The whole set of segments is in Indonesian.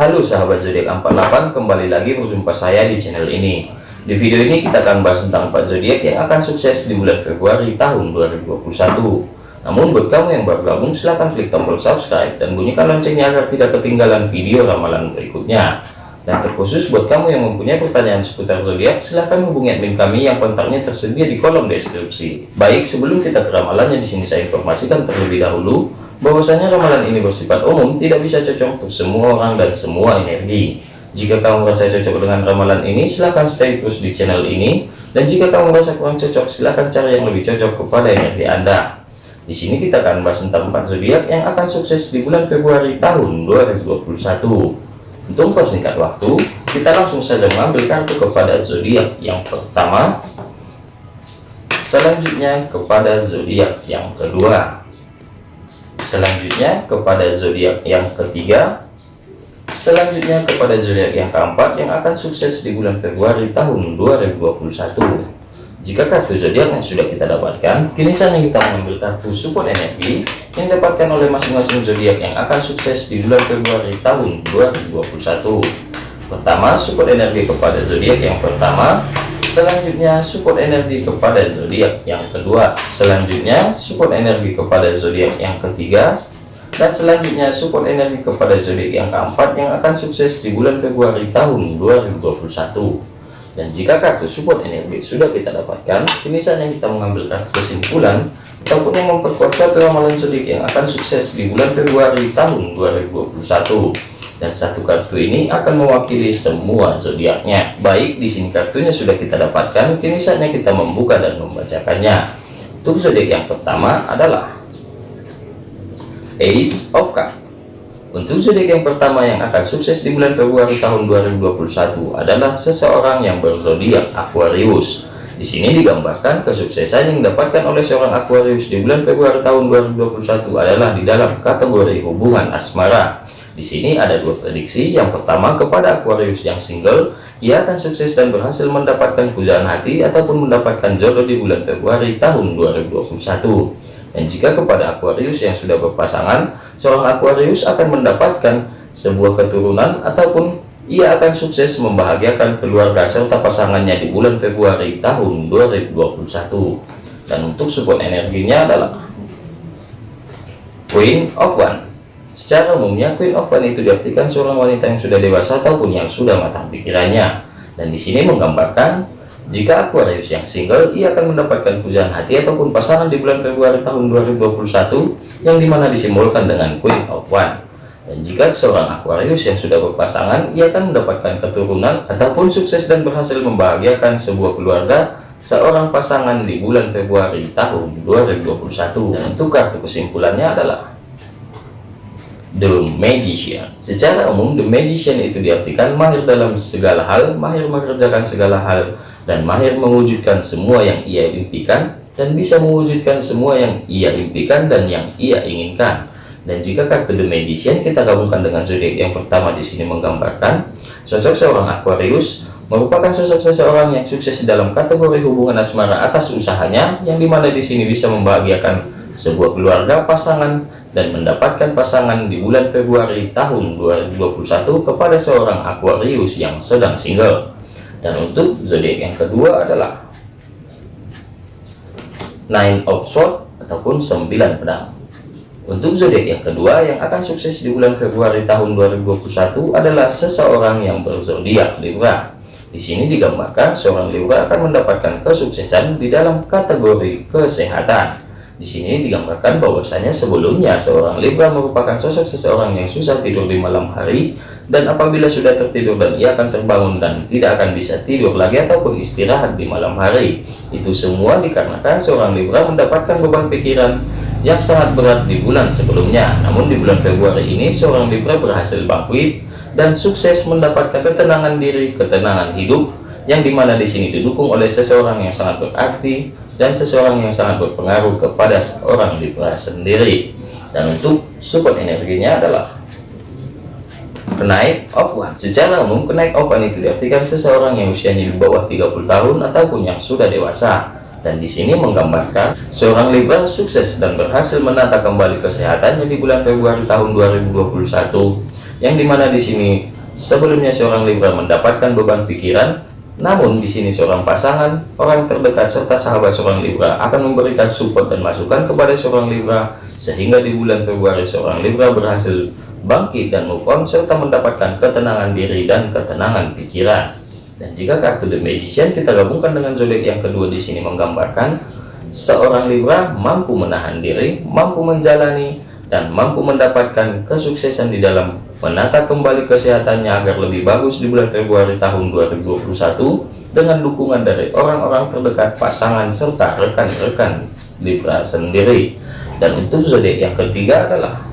Halo sahabat zodiak 48 kembali lagi berjumpa saya di channel ini. Di video ini kita akan bahas tentang 4 zodiak yang akan sukses di bulan Februari tahun 2021 namun buat kamu yang baru gabung silahkan klik tombol subscribe dan bunyikan loncengnya agar tidak ketinggalan video ramalan berikutnya. Dan terkhusus buat kamu yang mempunyai pertanyaan seputar zodiak silahkan hubungi admin kami yang kontaknya tersedia di kolom deskripsi. Baik sebelum kita ke ramalannya di sini saya informasikan terlebih dahulu bahwasanya ramalan ini bersifat umum tidak bisa cocok untuk semua orang dan semua energi. Jika kamu merasa cocok dengan ramalan ini silahkan stay terus di channel ini. Dan jika kamu merasa kurang cocok silahkan cari yang lebih cocok kepada energi anda. Di sini kita akan bahas tentang empat zodiak yang akan sukses di bulan Februari tahun 2021 untuk persingkat waktu kita langsung saja mengambil kartu kepada zodiak yang pertama. Selanjutnya kepada zodiak yang kedua selanjutnya kepada zodiak yang ketiga selanjutnya kepada zodiak yang keempat yang akan sukses di bulan Februari tahun 2021 jika kartu zodiak yang sudah kita dapatkan kini saatnya kita mengambil kartu support energi yang didapatkan oleh masing-masing zodiak yang akan sukses di bulan Februari tahun 2021 pertama support energi kepada zodiak yang pertama selanjutnya support energi kepada zodiak yang kedua. Selanjutnya support energi kepada zodiak yang ketiga. Dan selanjutnya support energi kepada zodiak yang keempat yang akan sukses di bulan Februari tahun 2021 dan jika kartu support energi sudah kita dapatkan ini saatnya kita mengambil kartu kesimpulan ataupun yang memperkuat suatu ramalan zodiak yang akan sukses di bulan Februari tahun 2021 dan satu kartu ini akan mewakili semua zodiaknya. Baik, di sini kartunya sudah kita dapatkan, kini saatnya kita membuka dan membacakannya. Untuk zodiak yang pertama adalah Ace of Cup. Untuk zodiak yang pertama yang akan sukses di bulan Februari tahun 2021 adalah seseorang yang berzodiak Aquarius. Di sini digambarkan kesuksesan yang didapatkan oleh seorang Aquarius di bulan Februari tahun 2021 adalah di dalam kategori hubungan asmara di sini ada dua prediksi. Yang pertama kepada Aquarius yang single, ia akan sukses dan berhasil mendapatkan pujaan hati ataupun mendapatkan jodoh di bulan Februari tahun 2021. Dan jika kepada Aquarius yang sudah berpasangan, seorang Aquarius akan mendapatkan sebuah keturunan ataupun ia akan sukses membahagiakan keluarga serta pasangannya di bulan Februari tahun 2021. Dan untuk support energinya adalah Queen of One Secara umumnya Queen of One itu diartikan seorang wanita yang sudah dewasa ataupun yang sudah matang pikirannya. Dan di sini menggambarkan jika Aquarius yang single, ia akan mendapatkan pujaan hati ataupun pasangan di bulan Februari tahun 2021 yang di mana disimbolkan dengan Queen of One. Dan jika seorang Aquarius yang sudah berpasangan, ia akan mendapatkan keturunan ataupun sukses dan berhasil membahagiakan sebuah keluarga seorang pasangan di bulan Februari tahun 2021. Dan untuk kartu kesimpulannya adalah The Magician. Secara umum, The Magician itu diartikan mahir dalam segala hal, mahir mengerjakan segala hal, dan mahir mewujudkan semua yang ia impikan, dan bisa mewujudkan semua yang ia impikan dan yang ia inginkan. Dan jika kartu The Magician kita gabungkan dengan zodiak yang pertama di sini menggambarkan sosok seorang Aquarius merupakan sosok seseorang yang sukses dalam kategori hubungan asmara atas usahanya, yang di mana di sini bisa membahagiakan sebuah keluarga pasangan dan mendapatkan pasangan di bulan Februari tahun 2021 kepada seorang Aquarius yang sedang single. Dan untuk zodiak yang kedua adalah Nine of Swords ataupun 9 pedang. Untuk zodiak yang kedua yang akan sukses di bulan Februari tahun 2021 adalah seseorang yang berzodiak Libra. Di sini digambarkan seorang Libra akan mendapatkan kesuksesan di dalam kategori kesehatan di sini digambarkan bahwasanya sebelumnya seorang Libra merupakan sosok seseorang yang susah tidur di malam hari dan apabila sudah tertidur dan ia akan terbangun dan tidak akan bisa tidur lagi ataupun istirahat di malam hari. Itu semua dikarenakan seorang Libra mendapatkan beban pikiran yang sangat berat di bulan sebelumnya. Namun di bulan Februari ini seorang Libra berhasil bangkit dan sukses mendapatkan ketenangan diri, ketenangan hidup yang di mana di sini didukung oleh seseorang yang sangat berarti dan seseorang yang sangat berpengaruh kepada seorang Libra sendiri. Dan untuk support energinya adalah kenaik of one secara umum kenaik of one itu diartikan seseorang yang usianya di bawah 30 tahun ataupun yang sudah dewasa. Dan di sini menggambarkan seorang Libra sukses dan berhasil menata kembali kesehatannya di bulan Februari tahun 2021 yang di mana di sini sebelumnya seorang Libra mendapatkan beban pikiran namun di sini seorang pasangan, orang terdekat serta sahabat seorang Libra akan memberikan support dan masukan kepada seorang Libra sehingga di bulan Februari seorang Libra berhasil bangkit dan move on serta mendapatkan ketenangan diri dan ketenangan pikiran. Dan jika kartu The Magician kita gabungkan dengan zodiak yang kedua di sini menggambarkan seorang Libra mampu menahan diri, mampu menjalani dan mampu mendapatkan kesuksesan di dalam menata kembali kesehatannya agar lebih bagus di bulan Februari tahun 2021 dengan dukungan dari orang-orang terdekat pasangan serta rekan-rekan Libra sendiri. Dan untuk zodiak yang ketiga adalah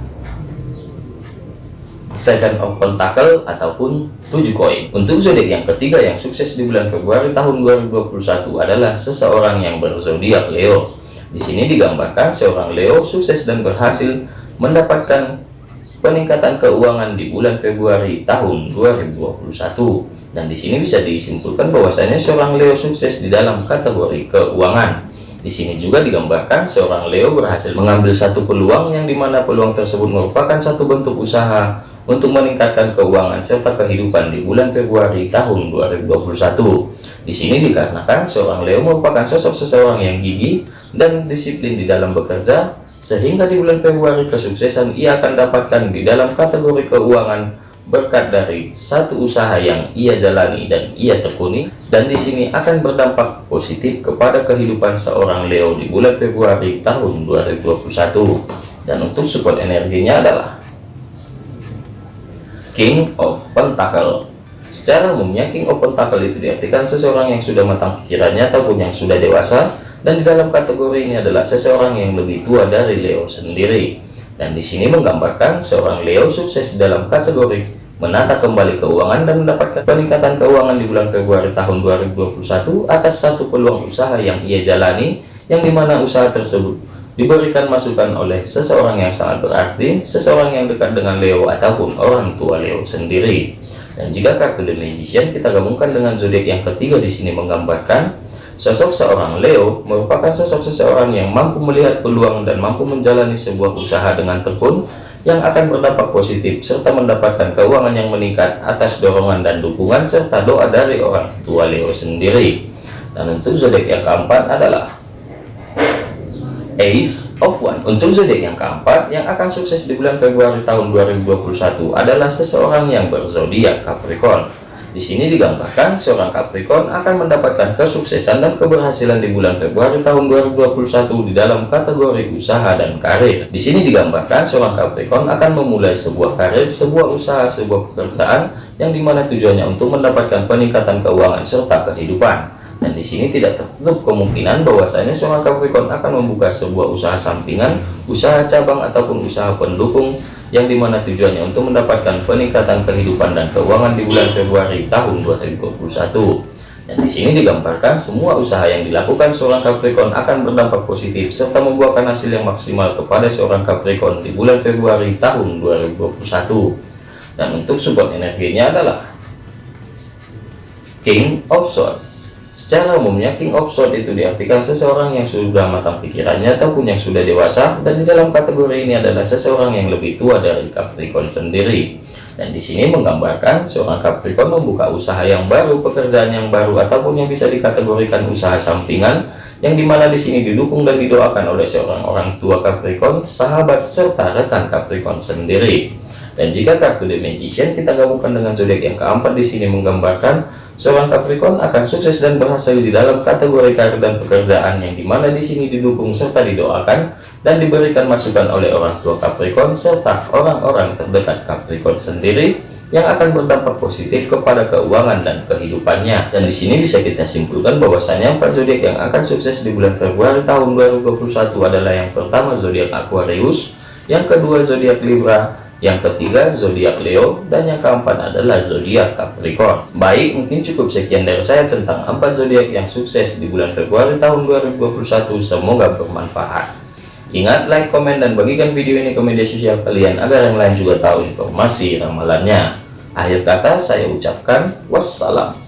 second of pentacle ataupun tujuh koin. Untuk zodiak yang ketiga yang sukses di bulan Februari tahun 2021 adalah seseorang yang berzodiak Leo. Di sini digambarkan seorang Leo sukses dan berhasil mendapatkan peningkatan keuangan di bulan Februari tahun 2021 dan di sini bisa disimpulkan bahwasanya seorang Leo sukses di dalam kategori keuangan. Di sini juga digambarkan seorang Leo berhasil mengambil satu peluang yang di mana peluang tersebut merupakan satu bentuk usaha untuk meningkatkan keuangan serta kehidupan di bulan Februari tahun 2021 di sini dikarenakan seorang Leo merupakan sosok seseorang yang gigih dan disiplin di dalam bekerja sehingga di bulan Februari kesuksesan ia akan dapatkan di dalam kategori keuangan berkat dari satu usaha yang ia jalani dan ia tekuni dan di sini akan berdampak positif kepada kehidupan seorang Leo di bulan Februari tahun 2021 dan untuk support energinya adalah King of Pentacle. Secara umumnya King of Pentacle itu diartikan seseorang yang sudah matang pikirannya ataupun yang sudah dewasa dan di dalam kategori ini adalah seseorang yang lebih tua dari Leo sendiri. Dan di sini menggambarkan seorang Leo sukses dalam kategori menata kembali keuangan dan mendapatkan peningkatan keuangan di bulan Februari tahun 2021 atas satu peluang usaha yang ia jalani yang di mana usaha tersebut diberikan masukan oleh seseorang yang sangat berarti seseorang yang dekat dengan Leo ataupun orang tua Leo sendiri. Dan jika kartu The Magician kita gabungkan dengan zodiak yang ketiga di sini menggambarkan Sosok seorang Leo merupakan sosok seseorang yang mampu melihat peluang dan mampu menjalani sebuah usaha dengan tekun yang akan berdampak positif serta mendapatkan keuangan yang meningkat atas dorongan dan dukungan serta doa dari orang tua Leo sendiri. Dan untuk zodiak yang keempat adalah Ace of One. Untuk zodiak yang keempat yang akan sukses di bulan Februari tahun 2021 adalah seseorang yang berzodiak Capricorn. Di sini digambarkan seorang Capricorn akan mendapatkan kesuksesan dan keberhasilan di bulan Februari tahun 2021 di dalam kategori usaha dan karir. Di sini digambarkan seorang Capricorn akan memulai sebuah karir, sebuah usaha, sebuah pekerjaan yang di mana tujuannya untuk mendapatkan peningkatan keuangan serta kehidupan. Dan di sini tidak tertutup kemungkinan bahwasanya seorang Capricorn akan membuka sebuah usaha sampingan, usaha cabang ataupun usaha pendukung yang di mana tujuannya? Untuk mendapatkan peningkatan kehidupan dan keuangan di bulan Februari tahun 2021 dan di sini digambarkan semua usaha yang dilakukan seorang Capricorn akan berdampak positif serta membuahkan hasil yang maksimal kepada seorang Capricorn di bulan Februari tahun 2021 dan untuk support energinya adalah King of Swords Secara umumnya King of Swords itu diartikan seseorang yang sudah matang pikirannya ataupun yang sudah dewasa dan di dalam kategori ini adalah seseorang yang lebih tua dari Capricorn sendiri. Dan di sini menggambarkan seorang Capricorn membuka usaha yang baru, pekerjaan yang baru ataupun yang bisa dikategorikan usaha sampingan yang di mana di sini didukung dan didoakan oleh seorang orang tua Capricorn, sahabat serta rekan Capricorn sendiri. Dan jika kartu The Magician kita gabungkan dengan zodiak yang keempat di sini menggambarkan Seorang Capricorn akan sukses dan berhasil di dalam kategori karir dan pekerjaan yang di mana di sini didukung serta didoakan dan diberikan masukan oleh orang tua Capricorn serta orang-orang terdekat Capricorn sendiri yang akan berdampak positif kepada keuangan dan kehidupannya. Dan di sini bisa kita simpulkan bahwasanya empat zodiak yang akan sukses di bulan Februari tahun 2021 adalah yang pertama zodiak Aquarius, yang kedua zodiak Libra, yang ketiga zodiak Leo dan yang keempat adalah zodiak Capricorn. Baik, mungkin cukup sekian dari saya tentang empat zodiak yang sukses di bulan Februari tahun 2021. Semoga bermanfaat. Ingat like, komen, dan bagikan video ini ke media sosial kalian agar yang lain juga tahu informasi ramalannya. Akhir kata saya ucapkan wassalam.